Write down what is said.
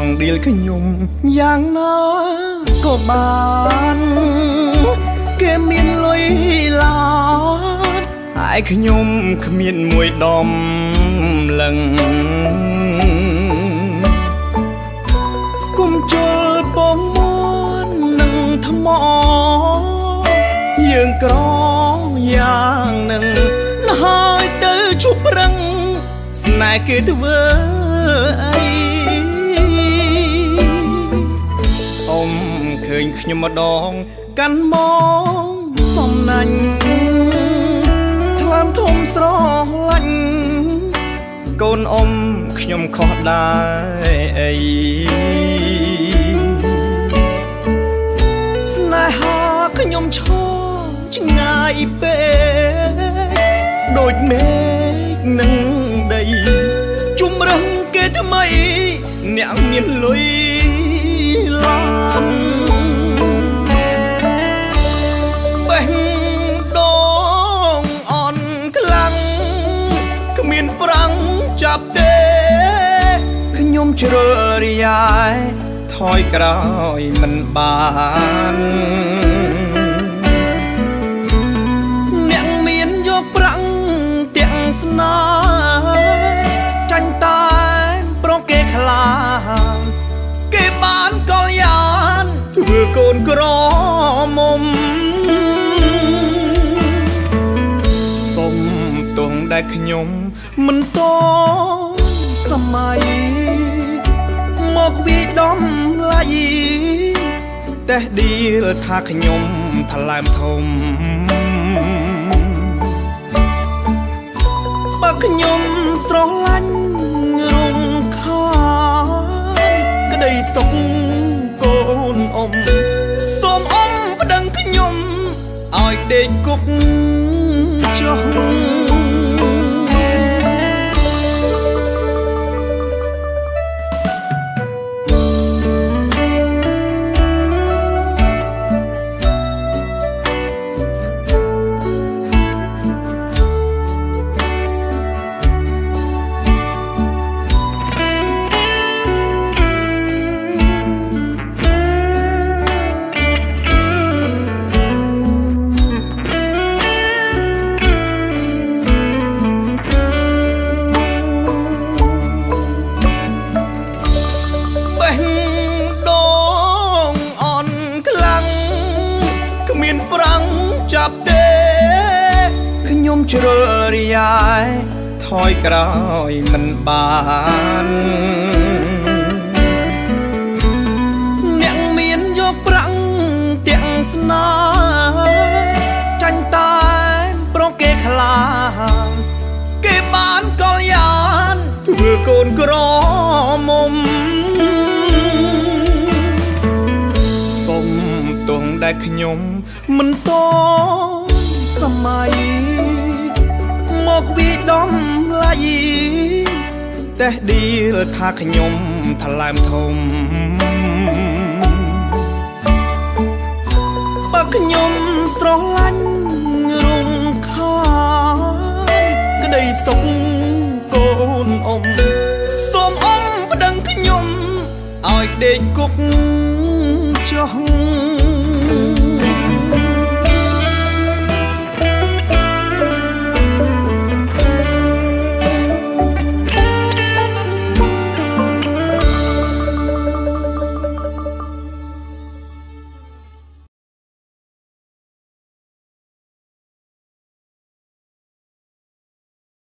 ងដៀលខ្ញុំយ៉ាងណាក៏បានគេមានលុយឡានហើយខ្ញុំគ្មានមួយដំលឹងគុំជលបងមួននឹងថ្មយើងក្រយ៉ាងនឹងហើយទៅជួបប្រឹងស្នេហ៍គេធ្វើអីអ៊ំ ញខ្ញុំម្ដង កាន់មកសំណាញ់ថ្លើមធំស្រឡាញ់កូនអ៊ំខ្ញុំខុសដែរអីស្នេហាខ្ញុំឈរឆ្ងាយពេកដូចមេឃនឹងដីជំរឹងគេថ្មីអ្នកមានលុយឡា ជ្រុលរយ៉ាយថយក្រោយមិនបានអ្នកមានយកប្រាំងទាំងស្នាចាញ់តែប្រគេខ្លាគេបានកលយានធ្វើកូនក្រមុំសុំទងដែលខ្ញុំមិនតសម័យ មកវិដំឡៃតែឌីលថាខ្ញុំថ្លើមធំបើខ្ញុំស្រឡាញ់រំខានក្តីសុខកូនអ៊ំសូមអ៊ំប្តឹងខ្ញុំឲ្យដេកគុកចុះ ខ្ញុំជ្រុលរយ៉ាយថយក្រោយមិនបានអ្នកមានយកប្រាំងទាំងស្នាចាញ់តែប្រគេខ្លាគេបានកលយានធ្វើកូនក្រមុំសុំទងដែលខ្ញុំមិនតសម័យ មកវិដំឡៃតែឌីលថាខ្ញុំថ្លើមធំបើខ្ញុំស្រឡាញ់រំខានក្តីសុខកូនអ៊ំសូមអ៊ំប្តឹងខ្ញុំឲ្យដេកគុកចុះ